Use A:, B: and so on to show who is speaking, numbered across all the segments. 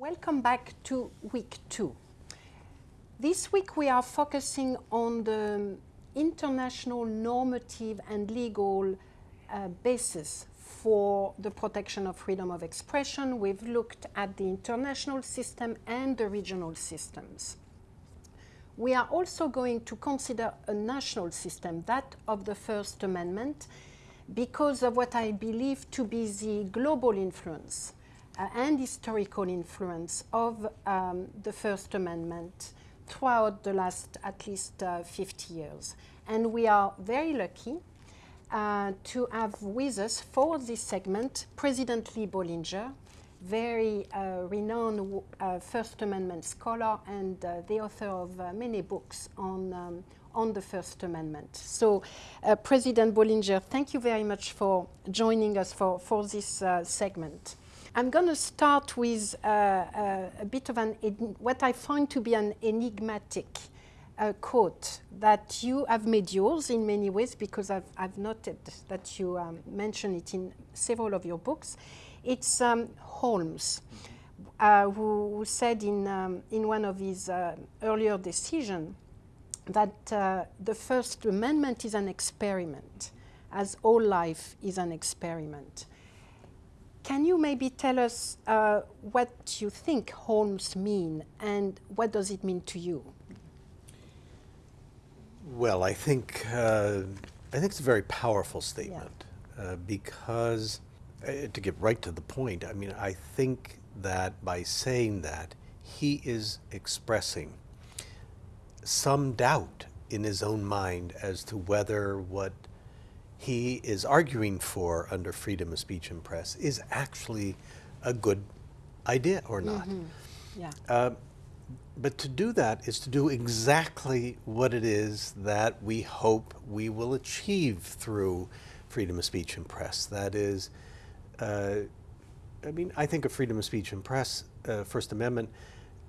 A: Welcome back to week two. This week we are focusing on the international normative and legal uh, basis for the protection of freedom of expression. We've looked at the international system and the regional systems. We are also going to consider a national system, that of the First Amendment, because of what I believe to be the global influence and historical influence of um, the First Amendment throughout the last at least uh, 50 years. And we are very lucky uh, to have with us for this segment President Lee Bollinger, very uh, renowned uh, First Amendment scholar and uh, the author of uh, many books on, um, on the First Amendment. So, uh, President Bollinger, thank you very much for joining us for, for this uh, segment. I'm going to start with a bit of an, what I find to be an enigmatic a quote that you have made yours in many ways because I've, I've noted that you um, mention it in several of your books. It's um, Holmes, uh, who, who, said in, um, in one of his uh, earlier decisions that uh, the First Amendment is an experiment, as all life is an experiment. Can you maybe tell us uh, what you think Holmes mean and what does it mean to you?
B: Well, I think uh, I think it's a very powerful statement yeah. uh, because uh, to get right to the point, I mean, I think that by saying that, he is expressing some doubt in his own mind as to whether what he is arguing for under freedom of speech and press is actually a good idea or not. Mm -hmm. Yeah. Uh, but to do that is to do exactly what it is that we hope we will achieve through freedom of speech and press. That is, uh, I mean, I think of freedom of speech and press, uh, First Amendment,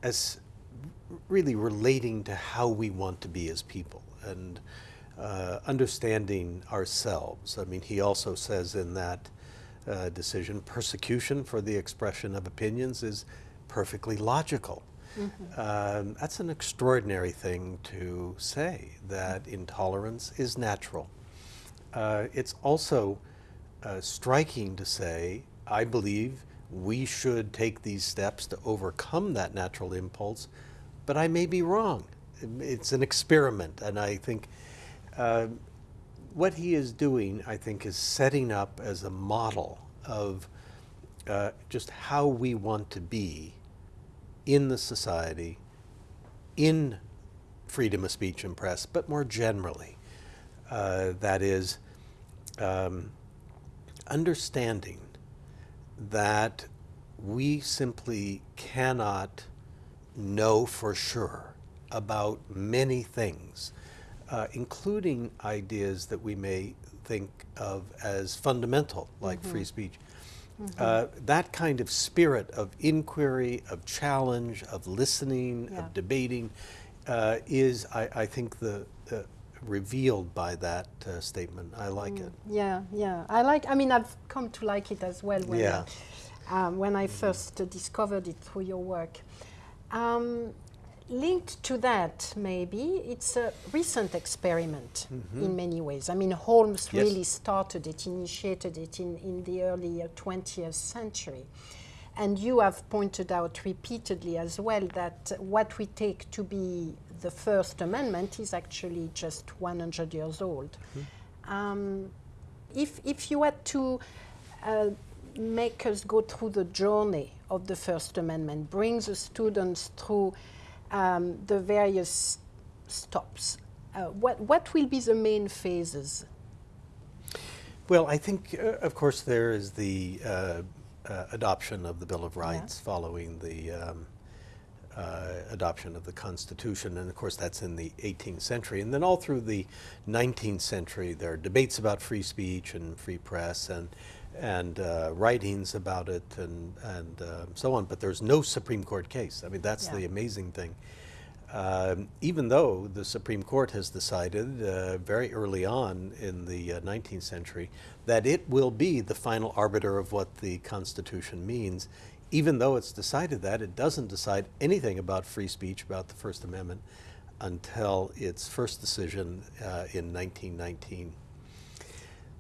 B: as really relating to how we want to be as people and uh, understanding ourselves. I mean, he also says in that uh, decision, persecution for the expression of opinions is perfectly logical. Mm -hmm. um, that's an extraordinary thing to say, that intolerance is natural. Uh, it's also uh, striking to say, I believe we should take these steps to overcome that natural impulse, but I may be wrong. It's an experiment, and I think uh, what he is doing, I think, is setting up as a model of uh, just how we want to be in the society, in freedom of speech and press, but more generally. Uh, that is, um, understanding that we simply cannot know for sure about many things, uh, including ideas that we may think of as fundamental, like mm -hmm. free speech. Mm -hmm. uh, that kind of spirit of inquiry, of challenge, of listening, yeah. of debating uh, is, I, I, think, the uh, revealed by that uh, statement. I like mm. it.
A: Yeah, yeah. I like, I mean, I've come to like it as well when, yeah. I, um, when I first discovered it through your work. Um, linked to that, maybe, it's a recent experiment mm -hmm. in many ways. I mean, Holmes yes. really started it, initiated it in, in the early 20th century. And you have pointed out repeatedly as well that what we take to be the First Amendment is actually just 100 years old. Mm -hmm. um, if, if you had to uh, make us go through the journey of the First Amendment, bring the students through um, the various stops. Uh, what, what will be the main phases?
B: Well, I think, uh, of course, there is the uh, uh adoption of the Bill of Rights yeah. following the um, uh, adoption of the Constitution, and of course that's in the 18th century. And then all through the 19th century, there are debates about free speech and free press, and and uh, writings about it and, and uh, so on, but there's no Supreme Court case. I mean, that's yeah. the amazing thing. Um, even though the Supreme Court has decided uh, very early on in the 19th uh, century that it will be the final arbiter of what the Constitution means, even though it's decided that, it doesn't decide anything about free speech, about the First Amendment, until its first decision uh, in 1919.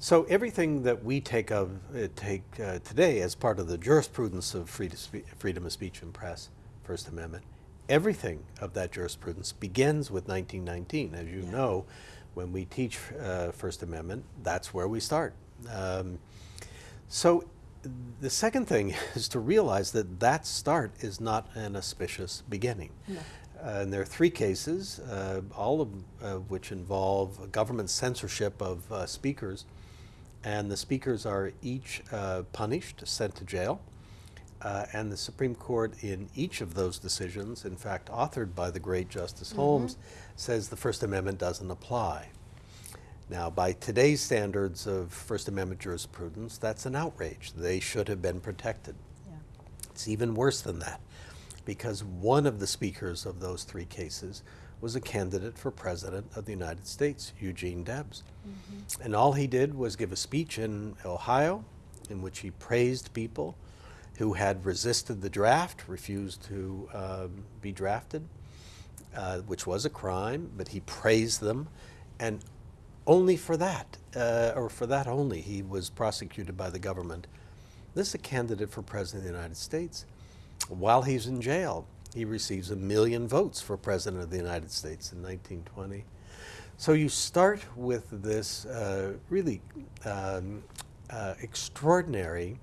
B: So everything that we take of uh, take uh, today as part of the jurisprudence of freedom, freedom of speech and press, First Amendment, everything of that jurisprudence begins with 1919. As you yeah. know, when we teach uh, First Amendment, that's where we start. Um, so the second thing is to realize that that start is not an auspicious beginning. No. Uh, and there are three cases, uh, all of uh, which involve government censorship of uh, speakers. And the speakers are each uh, punished, sent to jail. Uh, and the Supreme Court in each of those decisions, in fact authored by the great Justice mm -hmm. Holmes, says the First Amendment doesn't apply. Now, by today's standards of First Amendment jurisprudence, that's an outrage. They should have been protected. Yeah. It's even worse than that, because one of the speakers of those three cases was a candidate for President of the United States, Eugene Debs. Mm -hmm. And all he did was give a speech in Ohio in which he praised people who had resisted the draft, refused to um, be drafted, uh, which was a crime, but he praised them. And only for that, uh, or for that only, he was prosecuted by the government. This is a candidate for President of the United States. While he's in jail, he receives a million votes for President of the United States in 1920. So you start with this uh, really um, uh, extraordinary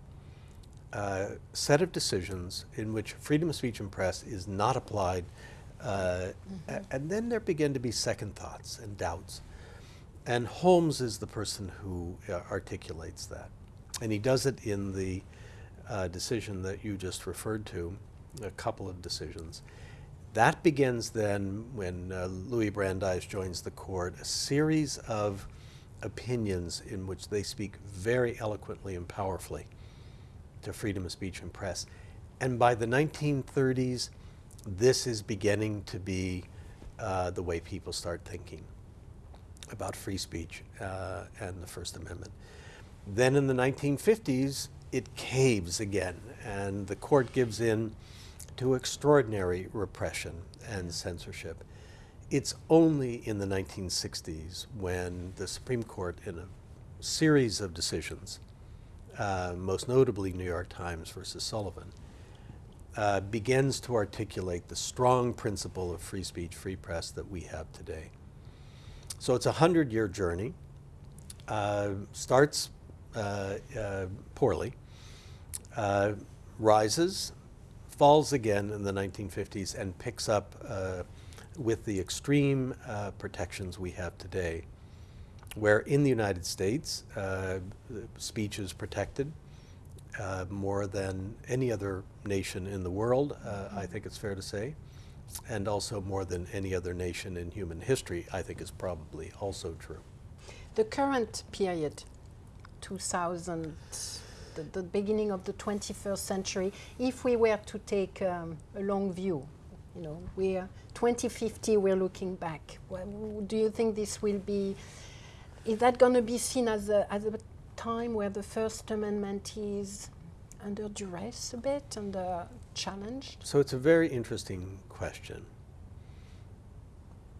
B: uh, set of decisions in which freedom of speech and press is not applied. Mm -hmm. And then there begin to be second thoughts and doubts. And Holmes is the person who uh, articulates that. And he does it in the uh, decision that you just referred to, a couple of decisions. That begins then when uh, Louis Brandeis joins the court, a series of opinions in which they speak very eloquently and powerfully to freedom of speech and press. And by the 1930s, this is beginning to be uh, the way people start thinking about free speech uh, and the First Amendment. Then in the 1950s, it caves again, and the court gives in to extraordinary repression and censorship. It's only in the 1960s when the Supreme Court, in a series of decisions, uh, most notably New York Times versus Sullivan, uh, begins to articulate the strong principle of free speech, free press that we have today. So it's a 100-year journey. Uh, starts uh, uh, poorly, uh, rises, falls again in the 1950s, and picks up uh, with the extreme uh, protections we have today, where in the United States, speech is protected more than any other nation in the world, I think it's fair to say and also more than any other nation in human history, I think is probably also true.
A: The current period, 2000, the, the beginning of the 21st century, if we were to take um, a long view, you know, we're 2050, we're looking back. Well, do you think this will be, is that going to be seen as a, as a time where the First Amendment is under duress a bit, under challenged?
B: So it's a very interesting question.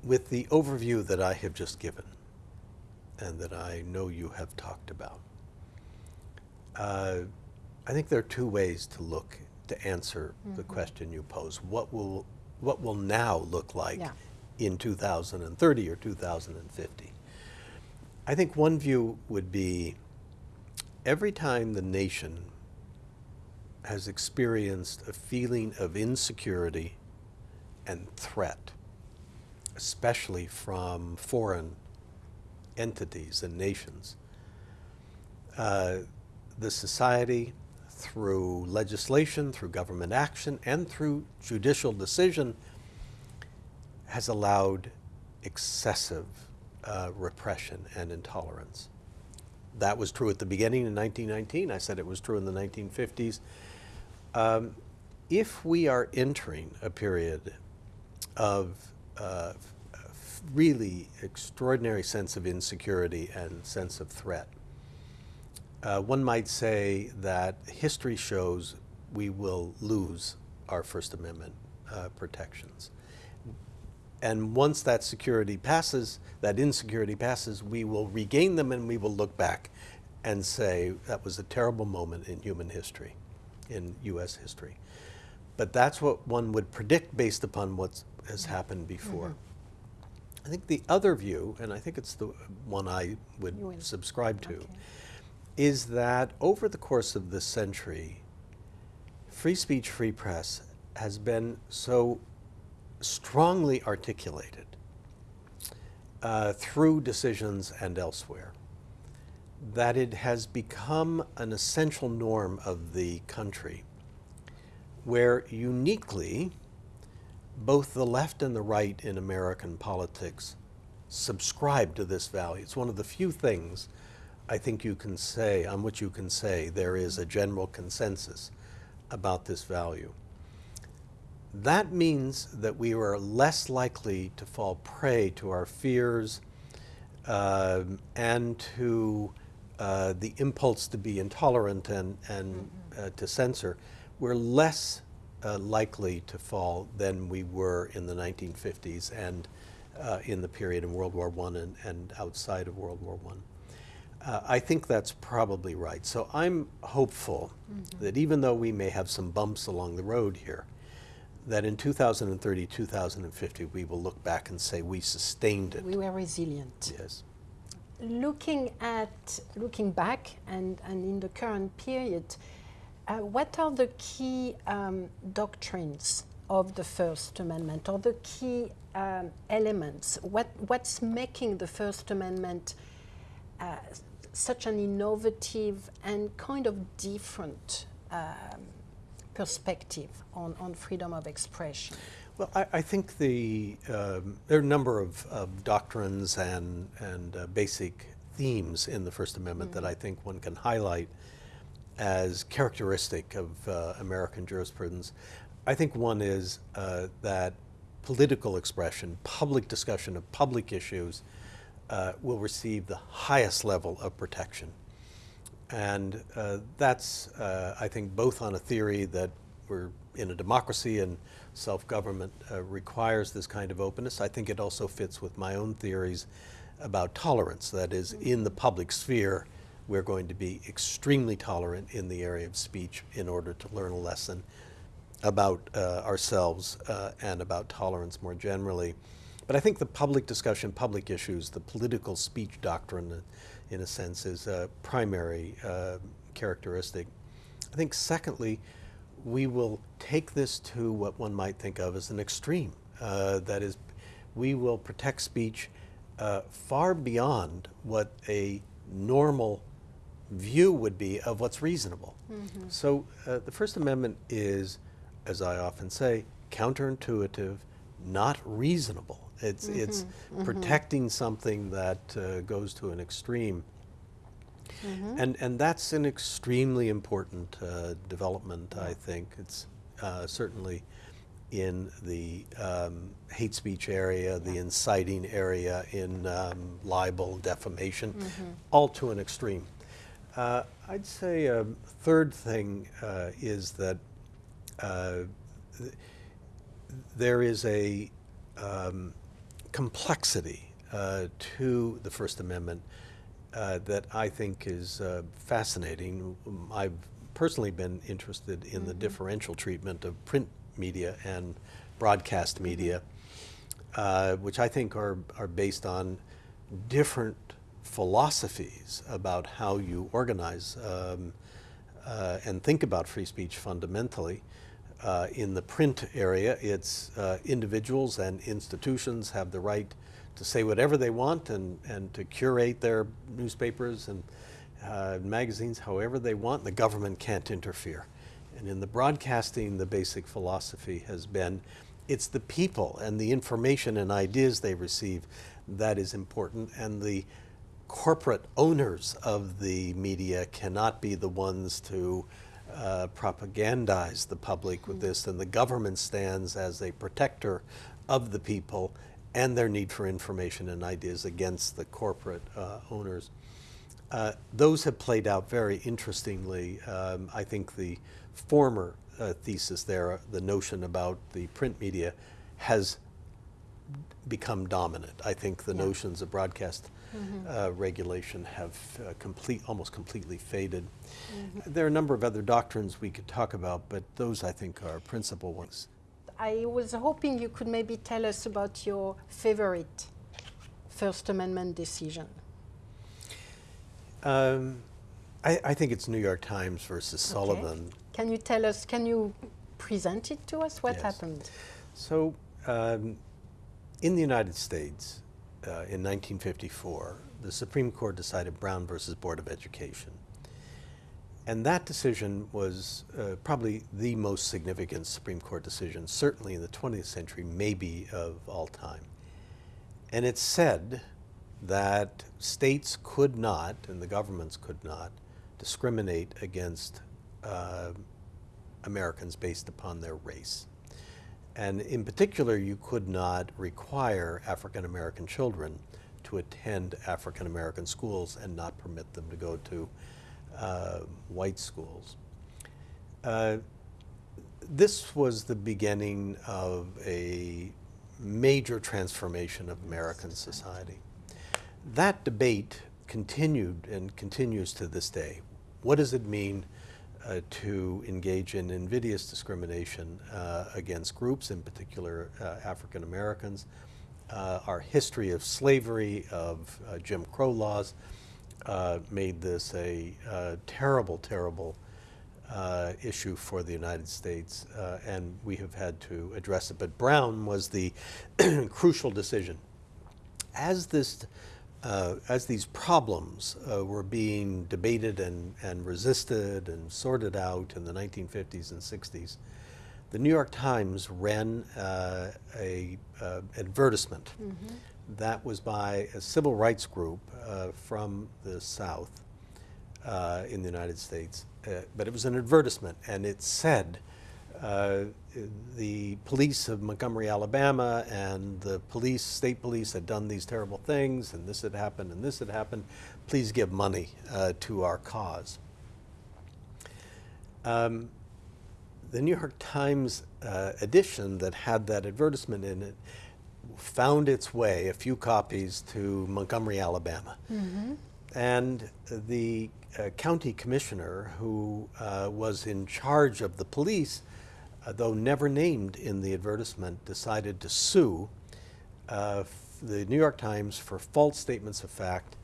B: With the overview that I have just given, and that I know you have talked about, uh, I think there are two ways to look to answer mm -hmm. the mm-hmm. question you pose. What will what will now look like yeah. in 2030 or 2050? I think one view would be every time the nation has experienced a feeling of insecurity and threat, especially from foreign entities and nations. Uh, the society, through legislation, through government action, and through judicial decision, has allowed excessive uh, repression and intolerance. That was true at the beginning in 1919. I said it was true in the 1950s. Um, if we are entering a period of uh, really extraordinary sense of insecurity and sense of threat, uh, one might say that history shows we will lose our First Amendment uh, protections. And once that security passes, that insecurity passes, we will regain them and we will look back and say that was a terrible moment in human history, in US history. But that's what one would predict based upon what has happened before. I think the other view, and I think it's the one I would subscribe to,
A: Okay.
B: Is that over the course of this century, free speech, free press has been so strongly articulated uh, through decisions and elsewhere that it has become an essential norm of the country where uniquely both the left and the right in American politics subscribe to this value. It's one of the few things I think you can say, on which you can say there is a general consensus about this value. That means that we are less likely to fall prey to our fears um, and to uh, the impulse to be intolerant and, and uh, to censor. We're less uh, likely to fall than we were in the 1950s and uh, in the period in World War I and, and outside of World War I. Uh, I think that's probably right. So I'm hopeful that even though we may have some bumps along the road here, that in 2030, 2050, we will look back and say we sustained it.
A: We were resilient.
B: Yes.
A: Looking at looking back and, and in the current period, uh, what are the key um, doctrines of the First Amendment, or the key um, elements? What what's making the First Amendment uh, such an innovative and kind of different um, perspective on, on freedom of expression?
B: Well, I, I think the um, there are a number of, of doctrines and and uh, basic themes in the First Amendment that I think one can highlight as characteristic of uh, American jurisprudence. I think one is uh, that political expression, public discussion of public issues, uh, will receive the highest level of protection. And uh, that's, uh, I think, both on a theory that we're in a democracy and self-government uh, requires this kind of openness. I think it also fits with my own theories about tolerance. That is, in the public sphere, we're going to be extremely tolerant in the area of speech in order to learn a lesson about uh, ourselves uh, and about tolerance more generally. But I think the public discussion, public issues, the political speech doctrine, in a sense, is a primary uh, characteristic. I think, secondly, we will take this to what one might think of as an extreme. Uh, that is, we will protect speech uh, far beyond what a normal view would be of what's reasonable. So uh, the First Amendment is, as I often say, counterintuitive, not reasonable. It's, it's protecting something that uh, goes to an extreme. And, and that's an extremely important uh, development, I think. It's uh, certainly in the um, hate speech area, the inciting area, in um, libel, defamation, all to an extreme. Uh, I'd say a third thing uh, is that uh, th- there is a um, complexity uh, to the First Amendment uh, that I think is uh, fascinating. I've personally been interested in the differential treatment of print media and broadcast media, uh, which I think are, are based on different philosophies about how you organize um, uh, and think about free speech fundamentally. Uh, in the print area, it's uh, individuals and institutions have the right to say whatever they want and, and to curate their newspapers and uh, magazines however they want. The government can't interfere. And in the broadcasting, the basic philosophy has been it's the people and the information and ideas they receive that is important, and the corporate owners of the media cannot be the ones to uh, propagandize the public with this, and the government stands as a protector of the people and their need for information and ideas against the corporate uh, owners. Uh, those have played out very interestingly. Um, I think the former uh, thesis there, uh, the notion about the print media, has become dominant. I think the
A: Yeah.
B: notions of broadcast uh, regulation have uh, complete, almost completely faded. There are a number of other doctrines we could talk about, but those I think are principal ones.
A: I was hoping you could maybe tell us about your favorite First Amendment decision.
B: Um, I, I think it's New York Times versus
A: Okay.
B: Sullivan.
A: Can you tell us, can you present it to us? What
B: Yes.
A: happened?
B: So, um, in the United States, in 1954, the Supreme Court decided Brown versus Board of Education. And that decision was uh, probably the most significant Supreme Court decision, certainly in the 20th century, maybe of all time. And it said that states could not, and the governments could not, discriminate against uh, Americans based upon their race. And in particular, you could not require African American children to attend African American schools and not permit them to go to uh, white schools. Uh, this was the beginning of a major transformation of American society. That debate continued and continues to this day. What does it mean uh, to engage in invidious discrimination uh, against groups, in particular uh, African Americans? Uh, our history of slavery, of uh, Jim Crow laws, uh, made this a terrible, terrible issue for the United States, and we have had to address it. But Brown was the crucial decision. As this, uh, as these problems uh, were being debated and, and resisted and sorted out in the 1950s and 60s, the New York Times ran uh, a uh, advertisement that was by a civil rights group uh, from the South uh, in the United States, uh, but it was an advertisement, and it said uh, the police of Montgomery, Alabama, and the police, state police, had done these terrible things, and this had happened, and this had happened. Please give money uh, to our cause. Um, the New York Times uh, edition that had that advertisement in it found its way, a few copies, to Montgomery, Alabama. And the uh, county commissioner, who uh, was in charge of the police, uh, though never named in the advertisement, decided to sue uh, the New York Times for false statements of fact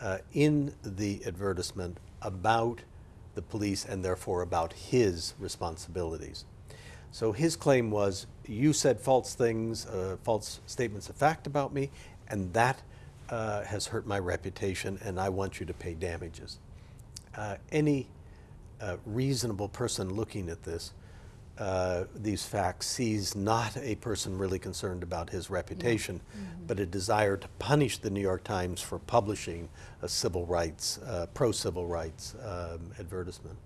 B: uh, in the advertisement about the police and therefore about his responsibilities. So his claim was, you said false things, uh, false statements of fact about me, and that uh, has hurt my reputation, and I want you to pay damages. Any reasonable person looking at this, uh, these facts, sees not a person really concerned about his reputation, but a desire to punish the New York Times for publishing a civil rights, uh, pro-civil rights um, advertisement.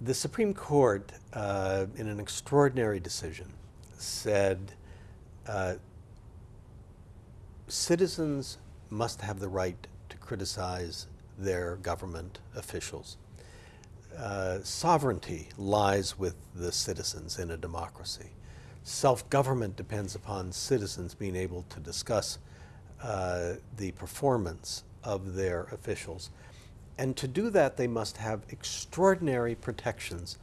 B: The Supreme Court, uh, in an extraordinary decision, said uh, citizens must have the right to criticize their government officials. Uh, sovereignty lies with the citizens in a democracy. Self government depends upon citizens being able to discuss uh, the performance of their officials. And to do that, they must have extraordinary protections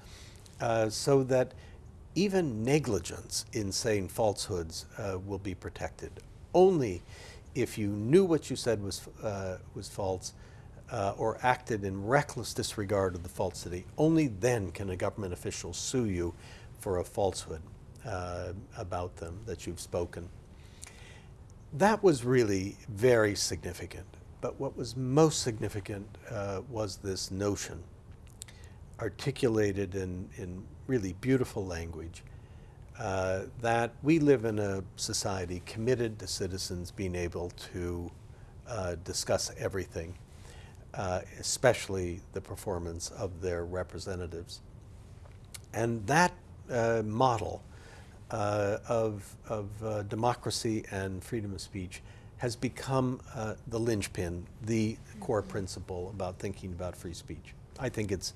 B: uh, so that even negligence in saying falsehoods uh, will be protected. Only if you knew what you said was, uh, was false uh, or acted in reckless disregard of the falsity, only then can a government official sue you for a falsehood uh, about them that you've spoken. That was really very significant. But what was most significant uh, was this notion, articulated in, in really beautiful language, uh, that we live in a society committed to citizens being able to uh, discuss everything, uh, especially the performance of their representatives. And that uh, model uh, of, of uh, democracy and freedom of speech has become uh, the linchpin, the core principle about thinking about free speech. I think it's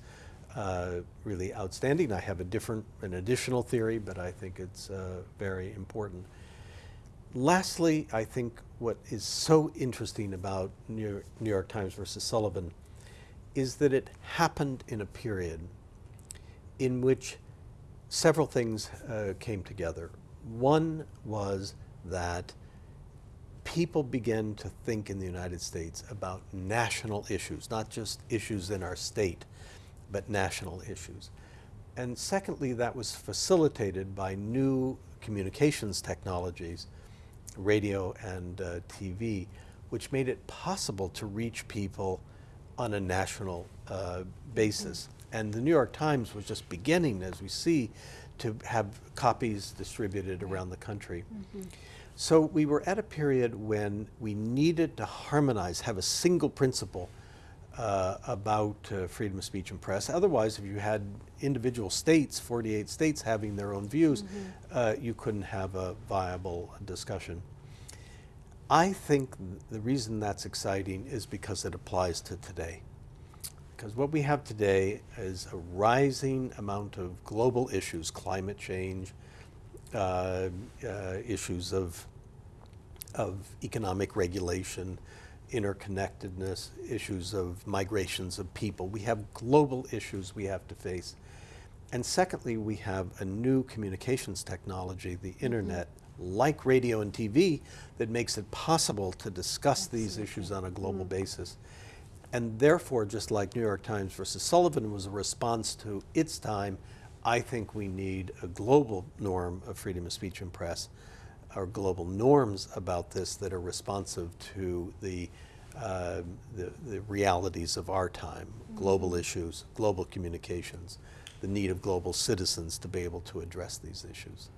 B: uh, really outstanding. I have a different, an additional theory, but I think it's uh, very important. Lastly, I think what is so interesting about New York, Times versus Sullivan is that it happened in a period in which several things uh, came together. One was that people began to think in the United States about national issues, not just issues in our state, but national issues. And secondly, that was facilitated by new communications technologies, radio and uh, TV, which made it possible to reach people on a national uh, basis. And the New York Times was just beginning, as we see, to have copies distributed around the country. So we were at a period when we needed to harmonize, have a single principle uh, about uh, freedom of speech and press. Otherwise, if you had individual states, 48 states having their own views, uh, you couldn't have a viable discussion. I think th- the reason that's exciting is because it applies to today. Because what we have today is a rising amount of global issues, climate change, uh, uh, issues of, of economic regulation, interconnectedness, issues of migrations of people. We have global issues we have to face. And secondly, we have a new communications technology, the mm-hmm. internet, like radio and TV, that makes it possible to discuss these issues on a global mm-hmm. basis. And therefore, just like New York Times versus Sullivan was a response to its time, I think we need a global norm of freedom of speech and press, or global norms about this that are responsive to the, uh, the, the realities of our time, global issues, global communications, the need of global citizens to be able to address these issues.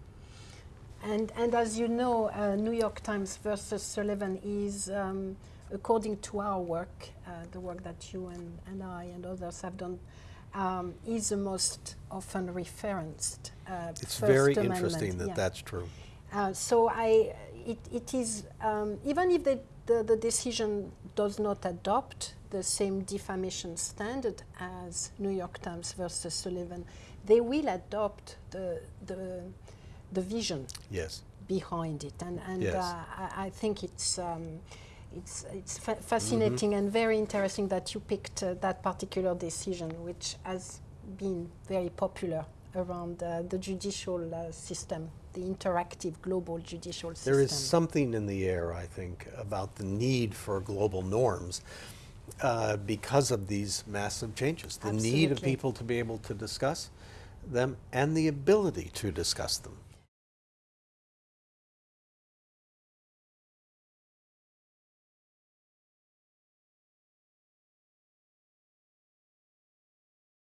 A: And, and as you know, uh, New York Times versus Sullivan is, um, according to our work, uh, the work that you and, and I and others have done, um, is the most often referenced. Uh,
B: It's
A: First
B: very
A: Amendment.
B: interesting that
A: Yeah.
B: that's true.
A: Uh, so I, it, it is, um, even if the, the, the decision does not adopt the same defamation standard as New York Times versus Sullivan, they will adopt the, the, the vision
B: Yes.
A: behind it. And, and
B: Yes.
A: uh, I, I think it's, um, it's, it's fa- fascinating and very interesting that you picked uh, that particular decision, which has been very popular around uh, the judicial uh, system, the interactive global judicial system.
B: There is something in the air, I think, about the need for global norms uh, because of these massive changes. The need of people to be able to discuss them and the ability to discuss them.